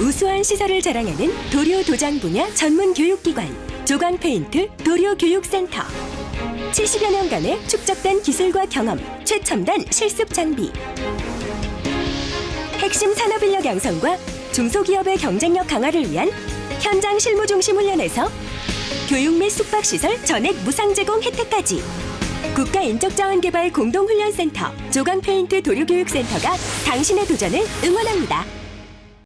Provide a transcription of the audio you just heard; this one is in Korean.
우수한 시설을 자랑하는 도료 도장 분야 전문 교육기관 조광 페인트 도료 교육센터. 70여 년간의 축적된 기술과 경험 최첨단 실습 장비. 핵심 산업 인력 양성과 중소기업의 경쟁력 강화를 위한 현장 실무 중심 훈련에서 교육 및 숙박시설 전액 무상 제공 혜택까지. 국가 인적자원개발 공동훈련센터 조광페인트 도료교육센터가 당신의 도전을 응원합니다.